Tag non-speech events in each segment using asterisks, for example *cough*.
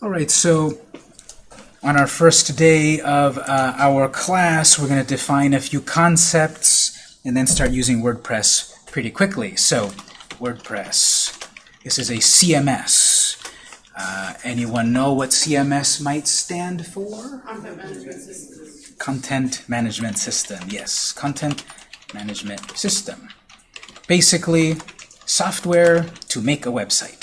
All right, so on our first day of uh, our class, we're going to define a few concepts and then start using WordPress pretty quickly. So, WordPress. This is a CMS. Uh, anyone know what CMS might stand for? Content management systems. Content Management System. Yes, Content Management System. Basically, software to make a website.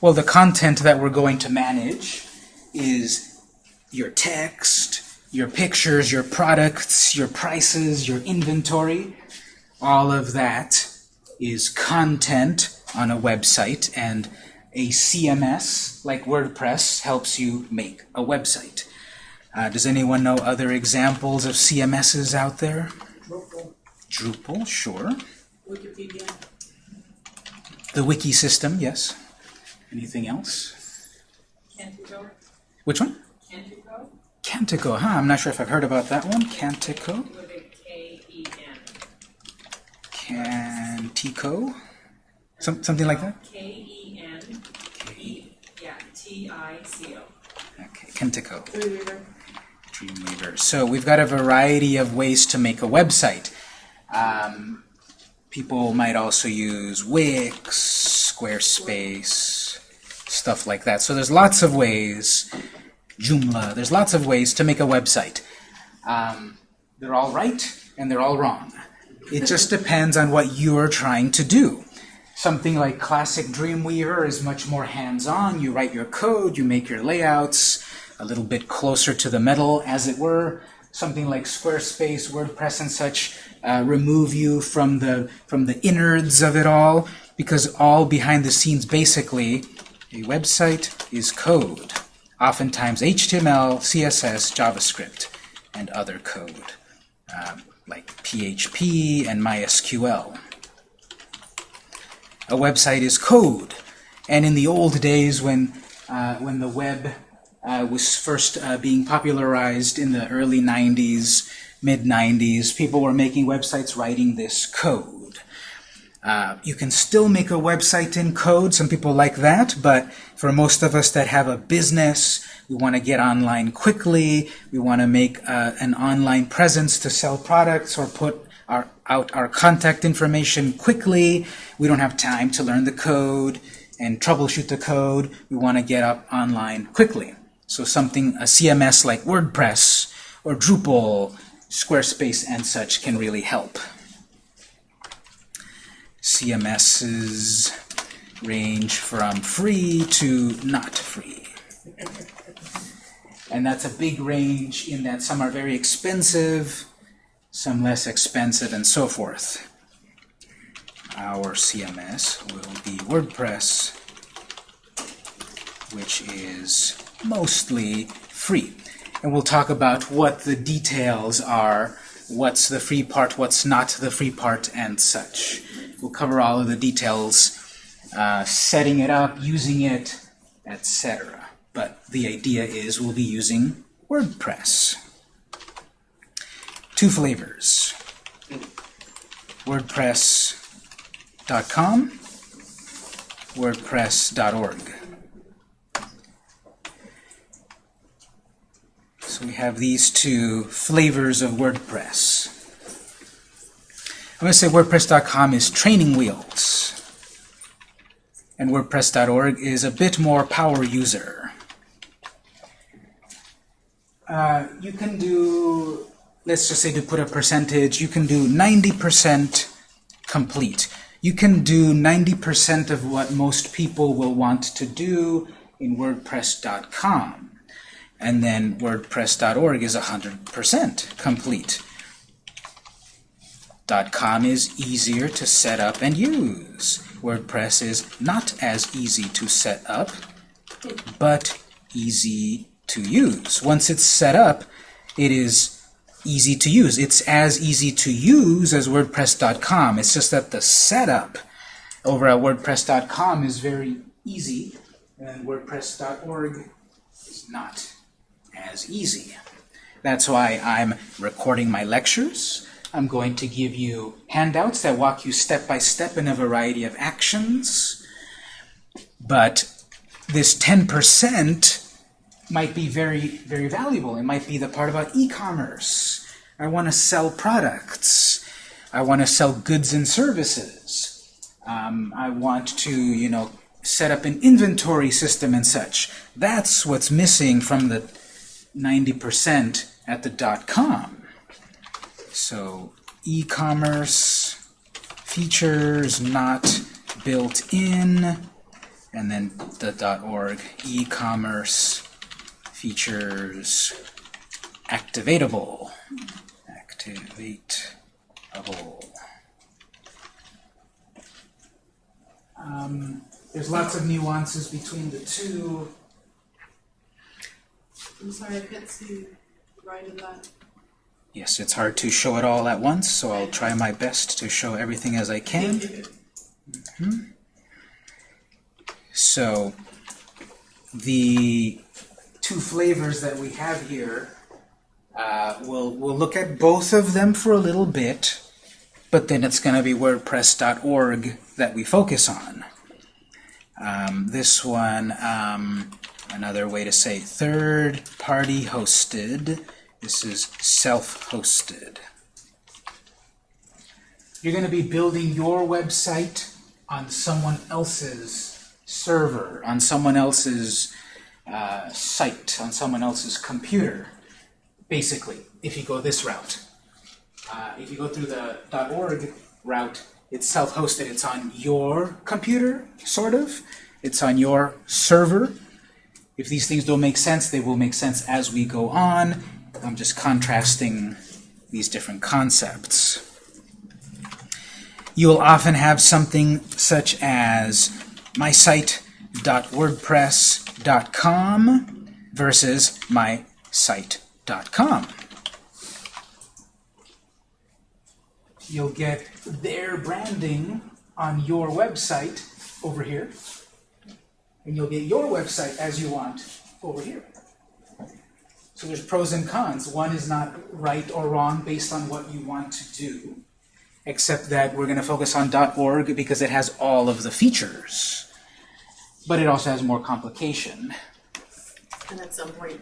Well, the content that we're going to manage is your text, your pictures, your products, your prices, your inventory. All of that is content on a website, and a CMS like WordPress helps you make a website. Uh, does anyone know other examples of CMSs out there? Drupal, Drupal, sure. Wikipedia, The wiki system, yes. Anything else? Kentico, Which one? Kentico, Kentico, huh? I'm not sure if I've heard about that one. Kentico. with a K-E-N. Kentico. Some, something like that? K-E-N, E, yeah, T-I-C-O. Okay, Kentico. Dreamweaver. Dreamweaver. So we've got a variety of ways to make a website. Um, people might also use Wix, Squarespace, stuff like that. So there's lots of ways. Joomla. There's lots of ways to make a website. Um, they're all right and they're all wrong. It just depends on what you're trying to do. Something like classic Dreamweaver is much more hands-on. You write your code, you make your layouts a little bit closer to the metal, as it were. Something like Squarespace, WordPress, and such uh, remove you from the from the innards of it all, because all behind the scenes, basically, a website is code. Oftentimes HTML, CSS, JavaScript, and other code, um, like PHP and MySQL. A website is code. And in the old days when, uh, when the web uh, was first uh, being popularized in the early 90s, mid 90s, people were making websites writing this code. Uh, you can still make a website in code. Some people like that, but for most of us that have a business, we want to get online quickly. We want to make uh, an online presence to sell products or put our, out our contact information quickly. We don't have time to learn the code and troubleshoot the code. We want to get up online quickly. So something, a CMS like WordPress or Drupal, Squarespace, and such can really help. CMSs range from free to not free. And that's a big range in that some are very expensive, some less expensive, and so forth. Our CMS will be WordPress, which is mostly free. And we'll talk about what the details are, what's the free part, what's not the free part, and such. We'll cover all of the details, uh, setting it up, using it, etc. But the idea is we'll be using WordPress. Two flavors. WordPress.com, WordPress.org. So we have these two flavors of WordPress. I'm going to say WordPress.com is training wheels, and WordPress.org is a bit more power user. Uh, you can do, let's just say to put a percentage, you can do 90% complete. You can do 90% of what most people will want to do in WordPress.com. And then WordPress.org is 100% complete. .com is easier to set up and use. WordPress is not as easy to set up, but easy to use. Once it's set up, it is easy to use. It's as easy to use as WordPress.com. It's just that the setup over at WordPress.com is very easy, and WordPress.org is not as easy. That's why I'm recording my lectures. I'm going to give you handouts that walk you step by step in a variety of actions. But this 10% might be very, very valuable. It might be the part about e-commerce. I want to sell products. I want to sell goods and services. Um, I want to, you know, set up an inventory system and such. That's what's missing from the 90% at the dot-com. So e-commerce, features not built in, and then the dot .org, e-commerce, features activatable. Activatable. Um, there's lots of nuances between the two. I'm sorry, I can't see right of that. Yes, it's hard to show it all at once, so I'll try my best to show everything as I can. Thank you. So the two flavors that we have here, uh, we'll, we'll look at both of them for a little bit, but then it's going to be WordPress.org that we focus on. Um, this one, um, another way to say third-party hosted. This is self-hosted. You're going to be building your website on someone else's server, on someone else's uh, site, on someone else's computer, basically, if you go this route. Uh, if you go through the .org route, it's self-hosted. It's on your computer, sort of. It's on your server. If these things don't make sense, they will make sense as we go on. I'm just contrasting these different concepts. You will often have something such as my site.wordpress.com versus my site.com. You'll get their branding on your website over here, and you'll get your website as you want over here. So there's pros and cons. One is not right or wrong based on what you want to do, except that we're going to focus on .org because it has all of the features. But it also has more complication. And at some point,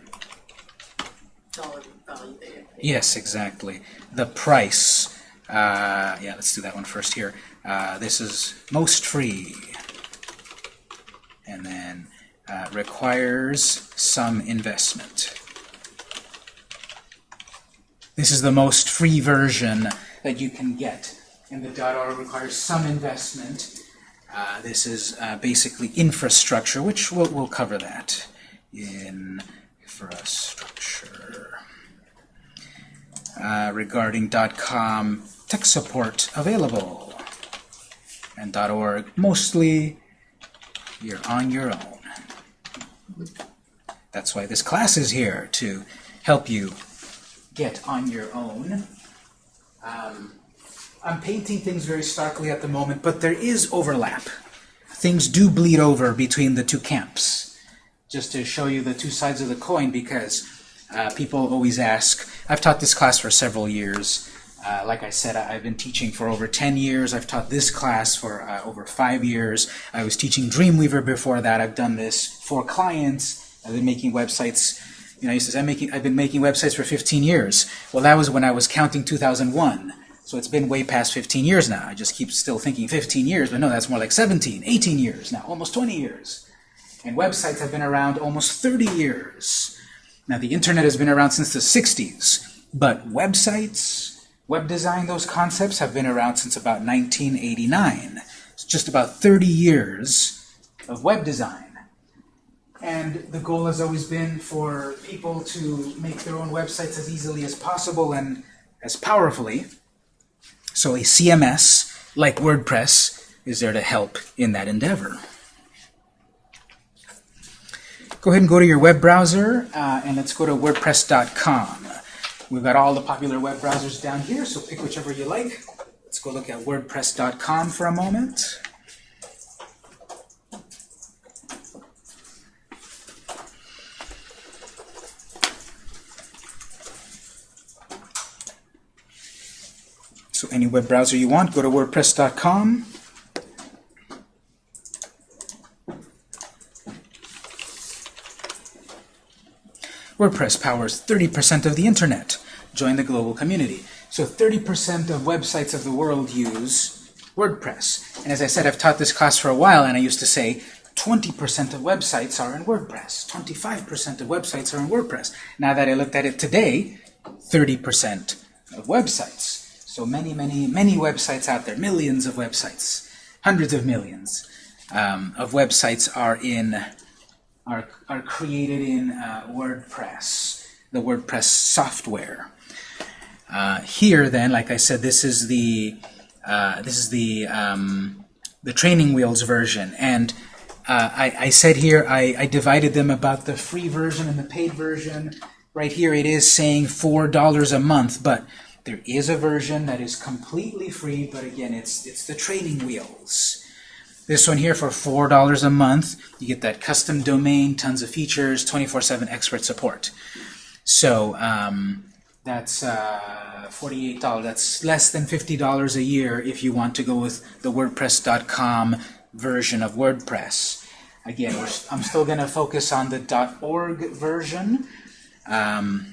dollar value. Yes, exactly. The price. Uh, yeah, let's do that one first here. Uh, this is most free. And then uh, requires some investment. This is the most free version that you can get. And the .org requires some investment. Uh, this is uh, basically infrastructure, which we'll, we'll cover that. In infrastructure. Uh, regarding .com tech support available. And dot .org, mostly you're on your own. That's why this class is here, to help you get on your own. Um, I'm painting things very starkly at the moment, but there is overlap. Things do bleed over between the two camps, just to show you the two sides of the coin, because uh, people always ask, I've taught this class for several years. Uh, like I said, I- I've been teaching for over 10 years. I've taught this class for uh, over five years. I was teaching Dreamweaver before that. I've done this for clients. I've been making websites. You know, he says, I'm making, I've been making websites for 15 years. Well, that was when I was counting 2001. So it's been way past 15 years now. I just keep still thinking 15 years, but no, that's more like 17, 18 years now, almost 20 years. And websites have been around almost 30 years. Now, the internet has been around since the 60s, but websites, web design, those concepts have been around since about 1989. It's just about 30 years of web design. And the goal has always been for people to make their own websites as easily as possible and as powerfully. So a CMS, like WordPress, is there to help in that endeavor. Go ahead and go to your web browser, uh, and let's go to WordPress.com. We've got all the popular web browsers down here, so pick whichever you like. Let's go look at WordPress.com for a moment. So any web browser you want, go to WordPress.com. WordPress powers 30% of the internet. Join the global community. So 30% of websites of the world use WordPress. And as I said, I've taught this class for a while, and I used to say 20% of websites are in WordPress. 25% of websites are in WordPress. Now that I looked at it today, 30% of websites. So many, many, many websites out there, millions of websites, hundreds of millions um, of websites are in are, are created in uh, WordPress, the WordPress software. Uh, here, then, like I said, this is the uh, this is the um, the training wheels version, and uh, I, I said here I, I divided them about the free version and the paid version. Right here, it is saying four dollars a month, but there is a version that is completely free. But again, it's it's the training wheels. This one here for $4 a month, you get that custom domain, tons of features, 24-7 expert support. So um, that's uh, $48. That's less than $50 a year if you want to go with the WordPress.com version of WordPress. Again, I'm still going to focus on the .org version. Um,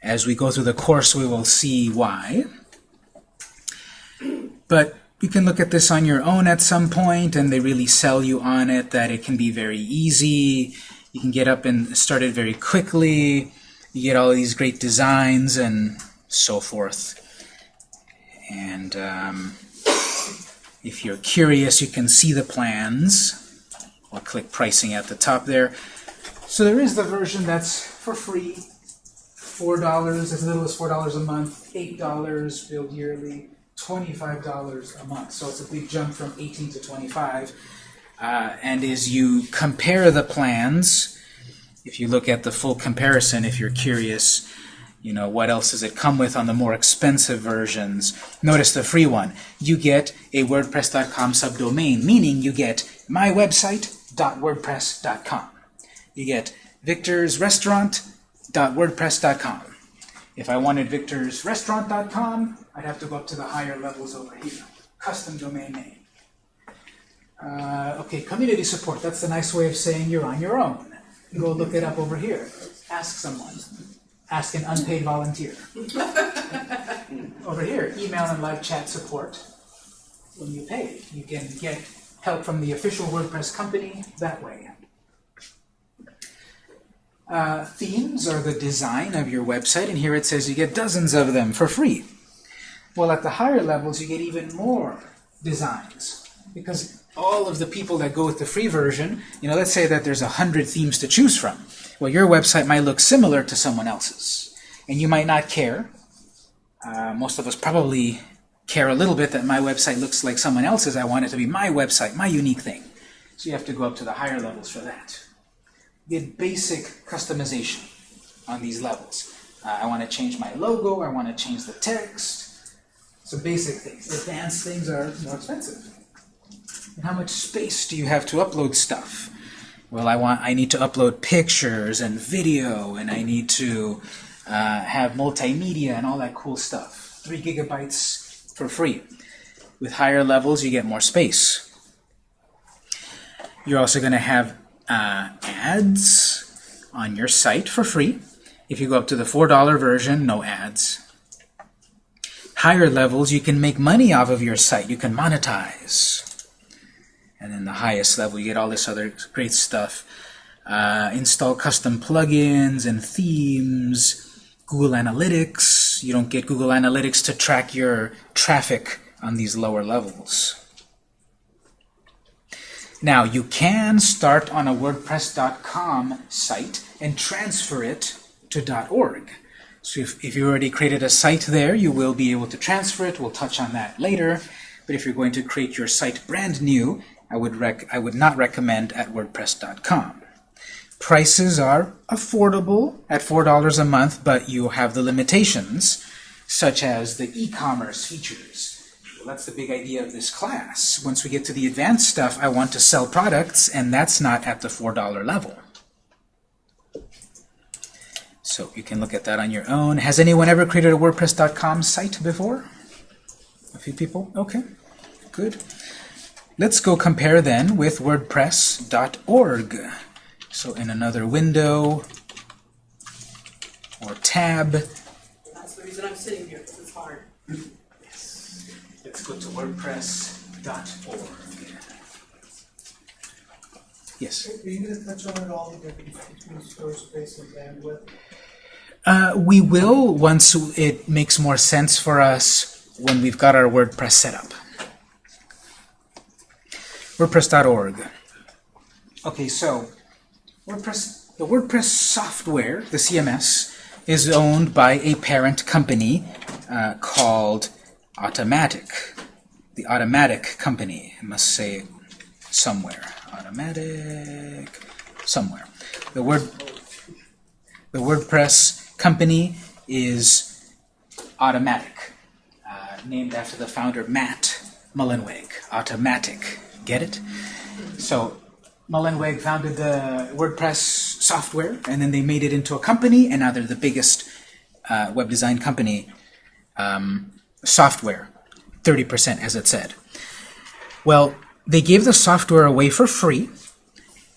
as we go through the course, we will see why. But you can look at this on your own at some point, and they really sell you on it that it can be very easy. You can get up and start it very quickly. You get all these great designs and so forth. And um, if you're curious, you can see the plans. Or click pricing at the top there. So there is the version that's for free. $4, as little as $4 a month, $8 billed yearly. $25 a month. So it's a big jump from 18 to 25. Uh, and as you compare the plans, if you look at the full comparison, if you're curious, you know, what else does it come with on the more expensive versions? Notice the free one. You get a WordPress.com subdomain, meaning you get mywebsite.wordpress.com. You get victorsrestaurant.wordpress.com. If I wanted victorsrestaurant.com, I'd have to go up to the higher levels over here. Custom domain name. Uh, okay, community support. That's the nice way of saying you're on your own. Go look it up over here. Ask someone. Ask an unpaid volunteer. over here, email and live chat support. When you pay, you can get help from the official WordPress company that way. Uh, themes are the design of your website, and here it says you get dozens of them for free. Well, at the higher levels, you get even more designs, because all of the people that go with the free version, you know, let's say that there's a hundred themes to choose from. Well, your website might look similar to someone else's, and you might not care. Uh, most of us probably care a little bit that my website looks like someone else's. I want it to be my website, my unique thing. So you have to go up to the higher levels for that get basic customization on these levels. Uh, I want to change my logo, I want to change the text. So basic things. Advanced things are more expensive. And how much space do you have to upload stuff? Well, I want I need to upload pictures and video, and I need to uh, have multimedia and all that cool stuff. Three gigabytes for free. With higher levels, you get more space. You're also going to have uh, ads on your site for free. If you go up to the $4 version, no ads. Higher levels, you can make money off of your site. You can monetize. And then the highest level, you get all this other great stuff. Uh, install custom plugins and themes, Google Analytics. You don't get Google Analytics to track your traffic on these lower levels. Now, you can start on a WordPress.com site and transfer it to .org. So if, if you already created a site there, you will be able to transfer it. We'll touch on that later. But if you're going to create your site brand new, I would, rec I would not recommend at WordPress.com. Prices are affordable at $4 a month, but you have the limitations, such as the e-commerce features that's the big idea of this class. Once we get to the advanced stuff, I want to sell products, and that's not at the $4 level. So you can look at that on your own. Has anyone ever created a WordPress.com site before? A few people? Okay, good. Let's go compare then with WordPress.org. So in another window, or tab. That's the reason I'm sitting here, because it's hard. Let's go to wordpress.org. Yes. Are you gonna touch on at all the difference between Squarespace and bandwidth? Uh, we will once it makes more sense for us when we've got our WordPress set up. WordPress.org. Okay, so WordPress, the WordPress software, the CMS, is owned by a parent company uh, called Automattic. The Automattic company. I must say somewhere. Automattic somewhere. The word the WordPress company is Automattic, uh, named after the founder Matt Mullenweg. Automattic, get it? So Mullenweg founded the WordPress software, and then they made it into a company, and now they're the biggest uh, web design company um, software, 30% as it said. Well, they gave the software away for free,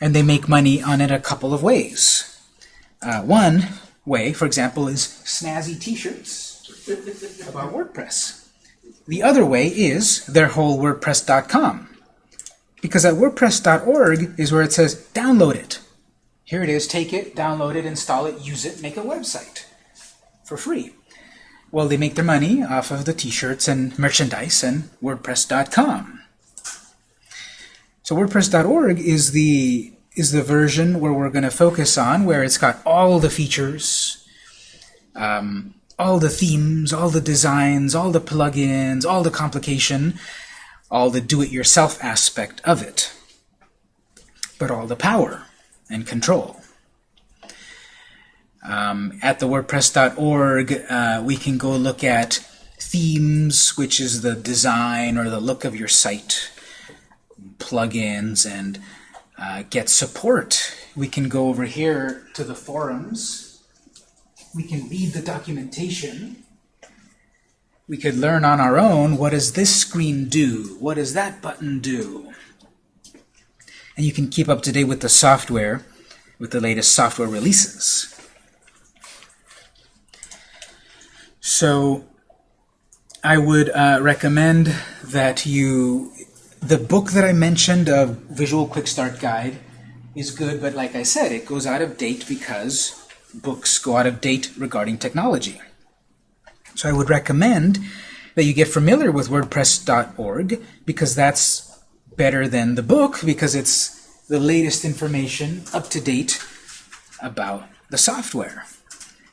and they make money on it a couple of ways. Uh, one way, for example, is snazzy t-shirts about WordPress. The other way is their whole WordPress.com. Because at WordPress.org is where it says, download it. Here it is, take it, download it, install it, use it, make a website for free. Well, they make their money off of the t-shirts and merchandise and WordPress.com. So WordPress.org is the is the version where we're going to focus on, where it's got all the features, um, all the themes, all the designs, all the plugins, all the complication, all the do-it-yourself aspect of it, but all the power and control. Um, at the WordPress.org, uh, we can go look at themes, which is the design or the look of your site, plugins, and uh, get support. We can go over here to the forums. We can read the documentation. We could learn on our own, what does this screen do? What does that button do? And you can keep up to date with the software, with the latest software releases. So I would uh, recommend that you the book that I mentioned, a Visual Quick Start Guide, is good, but like I said, it goes out of date because books go out of date regarding technology. So I would recommend that you get familiar with WordPress.org because that's better than the book because it's the latest information up to date about the software.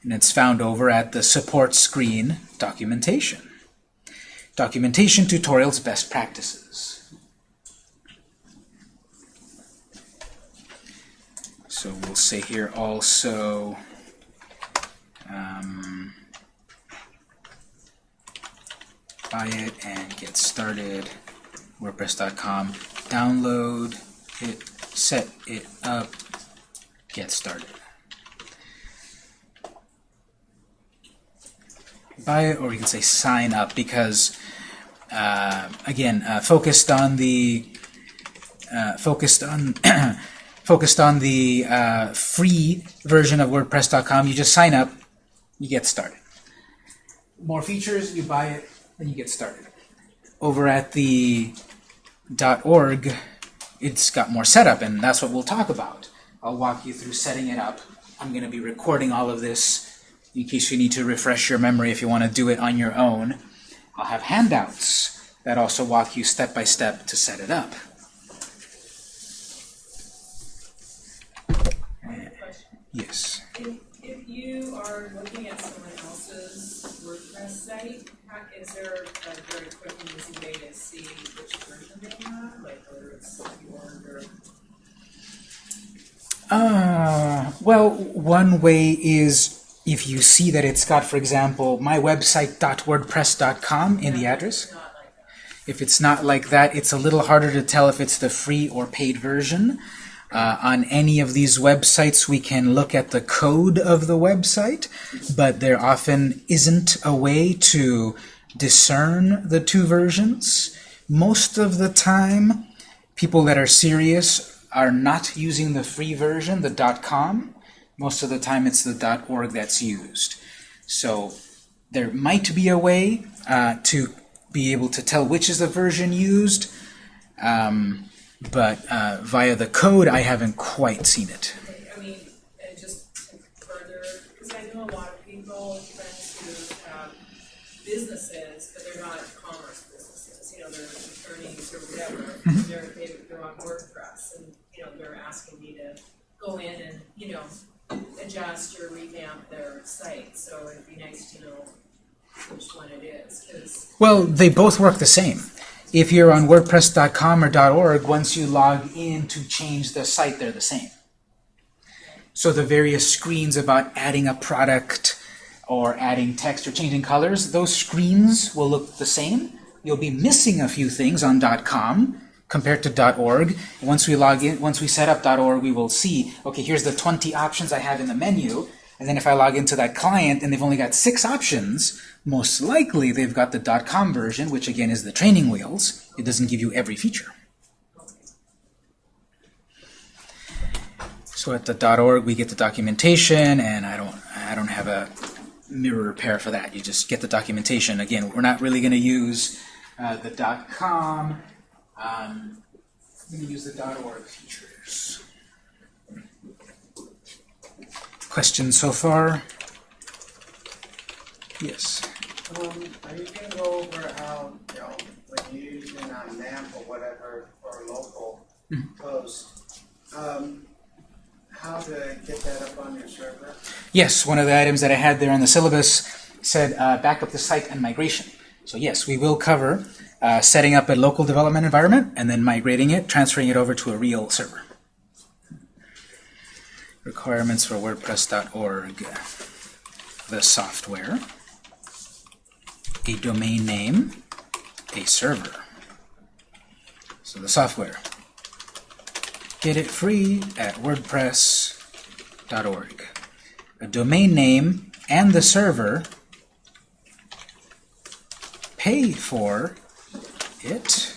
And it's found over at the support screen documentation. Documentation tutorials best practices. So we'll say here also um, buy it and get started WordPress.com download it set it up get started buy it or you can say sign up because uh, again uh, focused on the uh, focused on *clears throat* focused on the uh, free version of WordPress.com. You just sign up, you get started. More features, you buy it, and you get started. Over at the .org, it's got more setup, and that's what we'll talk about. I'll walk you through setting it up. I'm going to be recording all of this in case you need to refresh your memory if you want to do it on your own. I'll have handouts that also walk you step by step to set it up. Yes. If, if you are looking at someone else's WordPress site, how, is there a very quick and easy way to see which version they have, like whether it's Bjorn or? Uh, well, one way is if you see that it's got, for example, mywebsite.wordpress.com in the address. If it's not like that, it's a little harder to tell if it's the free or paid version. Uh, on any of these websites, we can look at the code of the website, but there often isn't a way to discern the two versions. Most of the time, people that are serious are not using the free version, the .com. Most of the time it's the .org that's used. So there might be a way uh, to be able to tell which is the version used, um, but uh, via the code I haven't quite seen it. I mean, just further, because I know a lot of people, friends who have businesses, but they're not commerce businesses, you know, they're attorneys or whatever. They're, they're on WordPress and, you know, they're asking me to go in and, you know, adjust or revamp their site, so it'd be nice to know which one it is, Well, they both work the same. If you're on WordPress.com or .org, once you log in to change the site, they're the same. So the various screens about adding a product or adding text or changing colors, those screens will look the same. You'll be missing a few things on .com compared to .org. Once we log in, once we set up .org, we will see, okay, here's the 20 options I have in the menu. And then if I log into that client and they've only got six options, most likely they've got the .com version, which again is the training wheels. It doesn't give you every feature. So at the .org we get the documentation, and I don't I don't have a mirror repair for that. You just get the documentation. Again, we're not really going to use uh, the .com. Um, I'm going to use the .org features. Questions so far? Yes. Um, are you gonna go over how, you know, when you're using a map or whatever for a local post, um, how to get that up on your server? Yes, one of the items that I had there on the syllabus said uh, backup the site and migration. So yes, we will cover uh, setting up a local development environment and then migrating it, transferring it over to a real server. Requirements for WordPress.org. The software, a domain name, a server. So the software. Get it free at WordPress.org. A domain name and the server pay for it.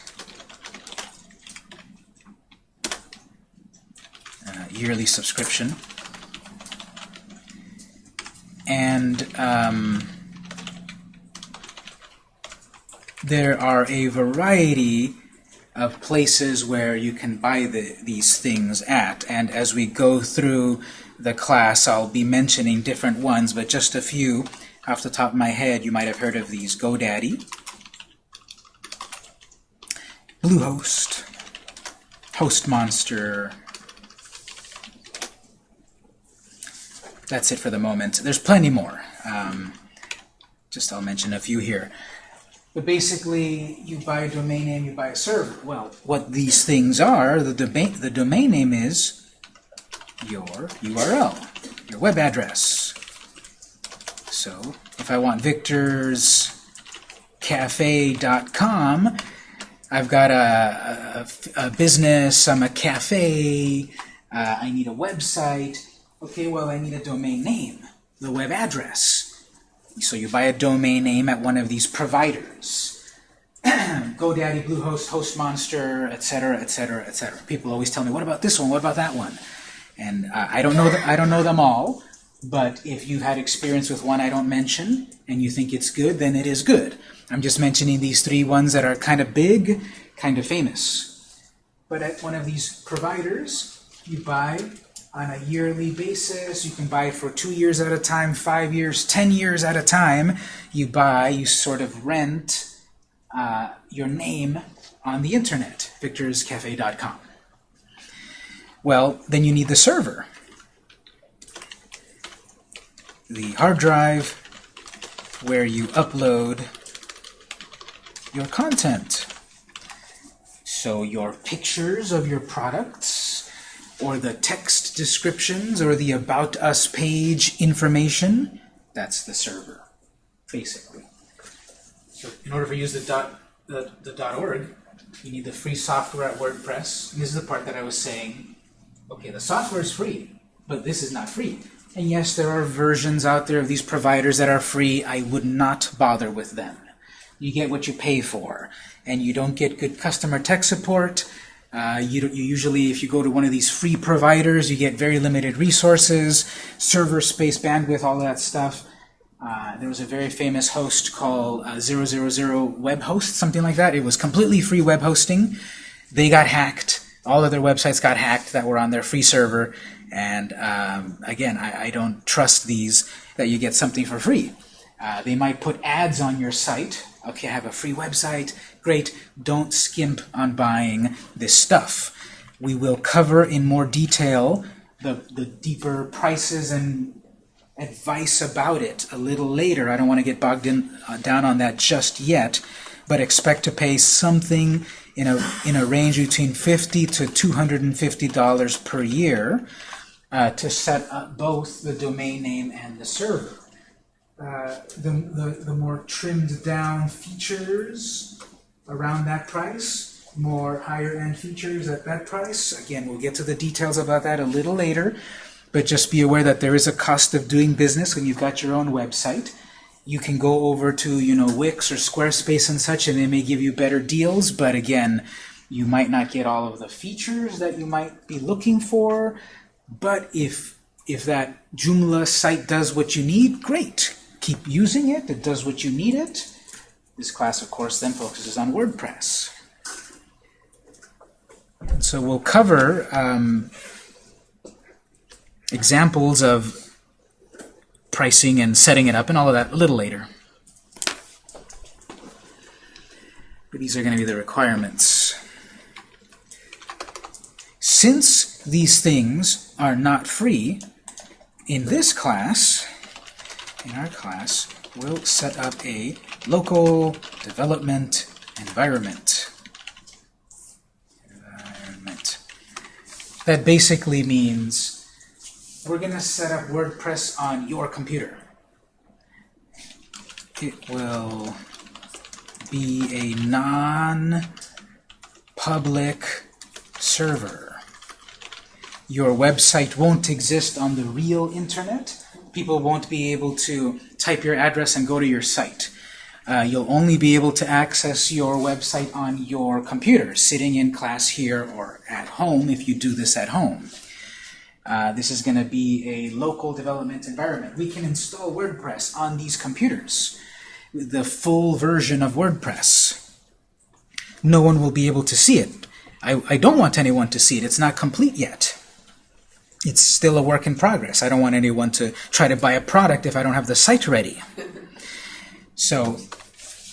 Uh, yearly subscription. And um, there are a variety of places where you can buy the, these things at. And as we go through the class I'll be mentioning different ones but just a few off the top of my head. You might have heard of these GoDaddy Bluehost HostMonster that's it for the moment. There's plenty more. Um, just I'll mention a few here. But basically, you buy a domain name, you buy a server. Well, what these things are, the domain, the domain name is your URL, your web address. So, if I want victorscafe.com, I've got a, a, a business, I'm a cafe, uh, I need a website. Okay, well, I need a domain name, the web address. So you buy a domain name at one of these providers. *clears throat* GoDaddy, Bluehost, HostMonster, etc., etc., etc. People always tell me, "What about this one? What about that one?" And uh, I don't know. I don't know them all. But if you've had experience with one I don't mention and you think it's good, then it is good. I'm just mentioning these three ones that are kind of big, kind of famous. But at one of these providers, you buy on a yearly basis. You can buy for two years at a time, five years, ten years at a time. You buy, you sort of rent uh, your name on the internet, victorscafe.com. Well, then you need the server. The hard drive where you upload your content. So your pictures of your products, or the text descriptions, or the About Us page information, that's the server, basically. So in order to use the, dot, the, the .org, you need the free software at WordPress. This is the part that I was saying, okay, the software is free, but this is not free. And yes, there are versions out there of these providers that are free. I would not bother with them. You get what you pay for. And you don't get good customer tech support. Uh, you, you usually, if you go to one of these free providers, you get very limited resources, server space, bandwidth, all that stuff. Uh, there was a very famous host called uh, 000 Web Host, something like that. It was completely free web hosting. They got hacked. All of their websites got hacked that were on their free server. And um, again, I, I don't trust these that you get something for free. Uh, they might put ads on your site. Okay, I have a free website. Great. Don't skimp on buying this stuff. We will cover in more detail the, the deeper prices and advice about it a little later. I don't want to get bogged in, uh, down on that just yet, but expect to pay something in a, in a range between 50 to $250 per year uh, to set up both the domain name and the server. The, the, the more trimmed down features around that price, more higher end features at that price. Again, we'll get to the details about that a little later, but just be aware that there is a cost of doing business when you've got your own website. You can go over to, you know, Wix or Squarespace and such, and they may give you better deals, but again, you might not get all of the features that you might be looking for. But if if that Joomla site does what you need, great. Keep using it. It does what you need it. This class, of course, then focuses on WordPress. So we'll cover um, examples of pricing and setting it up and all of that a little later. But these are going to be the requirements. Since these things are not free, in this class, in our class, we'll set up a local development environment. Environment. That basically means we're going to set up WordPress on your computer. It will be a non-public server. Your website won't exist on the real internet. People won't be able to type your address and go to your site. Uh, you'll only be able to access your website on your computer, sitting in class here or at home if you do this at home. Uh, this is going to be a local development environment. We can install WordPress on these computers, the full version of WordPress. No one will be able to see it. I, I don't want anyone to see it. It's not complete yet. It's still a work in progress. I don't want anyone to try to buy a product if I don't have the site ready. *laughs* So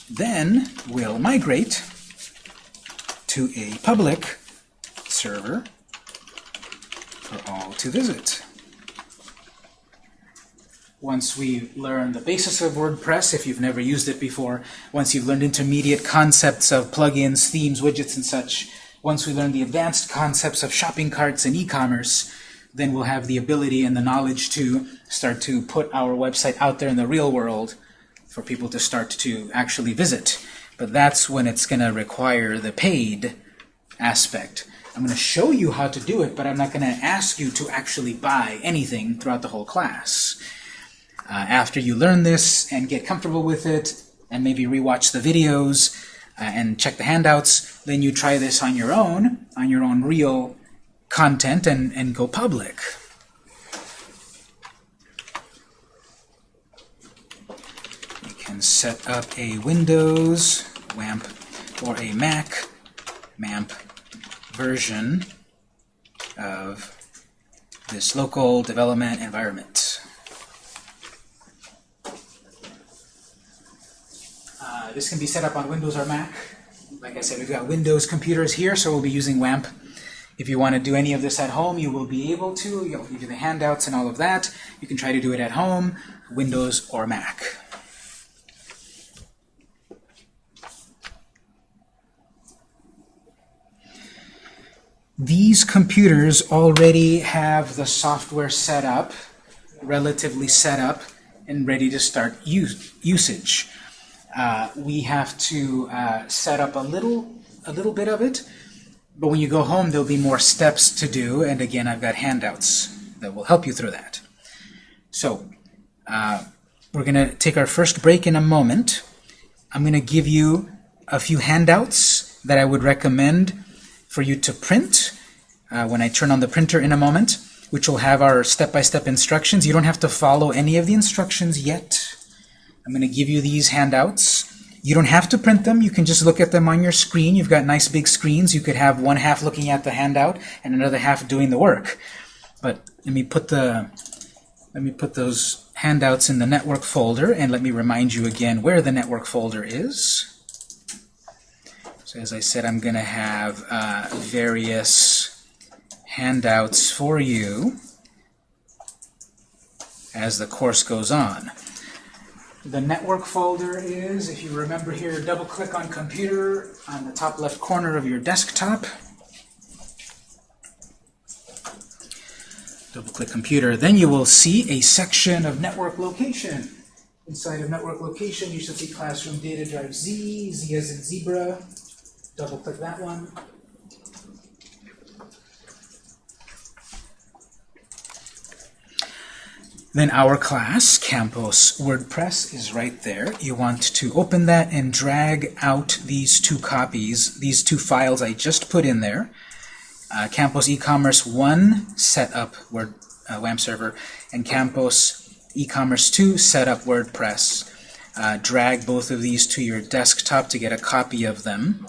then we'll migrate to a public server for all to visit. Once we learn the basis of WordPress, if you've never used it before, once you've learned intermediate concepts of plugins, themes, widgets, and such, once we learn the advanced concepts of shopping carts and e-commerce, then we'll have the ability and the knowledge to start to put our website out there in the real world for people to start to actually visit. But that's when it's going to require the paid aspect. I'm going to show you how to do it, but I'm not going to ask you to actually buy anything throughout the whole class. Uh, after you learn this and get comfortable with it, and maybe rewatch the videos uh, and check the handouts, then you try this on your own, on your own real content, and, and go public. You can set up a Windows WAMP or a Mac MAMP version of this local development environment. Uh, this can be set up on Windows or Mac. Like I said, we've got Windows computers here, so we'll be using WAMP. If you want to do any of this at home, you will be able to. You'll give you the handouts and all of that. You can try to do it at home, Windows or Mac. These computers already have the software set up, relatively set up, and ready to start use, usage. Uh, we have to uh, set up a little, a little bit of it, but when you go home, there'll be more steps to do, and again, I've got handouts that will help you through that. So, uh, we're going to take our first break in a moment. I'm going to give you a few handouts that I would recommend for you to print uh, when I turn on the printer in a moment, which will have our step-by-step instructions. You don't have to follow any of the instructions yet. I'm going to give you these handouts. You don't have to print them. You can just look at them on your screen. You've got nice big screens. You could have one half looking at the handout and another half doing the work. But let me put the let me put those handouts in the network folder and let me remind you again where the network folder is. So as I said, I'm going to have uh, various handouts for you as the course goes on. The network folder is, if you remember here, double-click on computer on the top left corner of your desktop. Double-click computer. Then you will see a section of network location. Inside of network location, you should see classroom data drive Z, Z as in zebra. Double-click that one. Then our class, Campus WordPress, is right there. You want to open that and drag out these two copies, these two files I just put in there. Uh, Campus e-commerce 1 setup Word uh, WAMP server and Campus e-commerce 2 setup WordPress. Uh, drag both of these to your desktop to get a copy of them.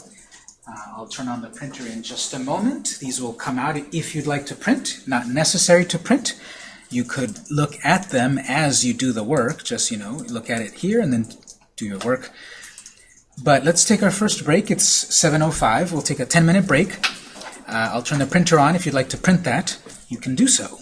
Uh, I'll turn on the printer in just a moment. These will come out if you'd like to print. Not necessary to print. You could look at them as you do the work. Just, you know, look at it here and then do your work. But let's take our first break. It's 7.05. We'll take a 10-minute break. Uh, I'll turn the printer on. If you'd like to print that, you can do so.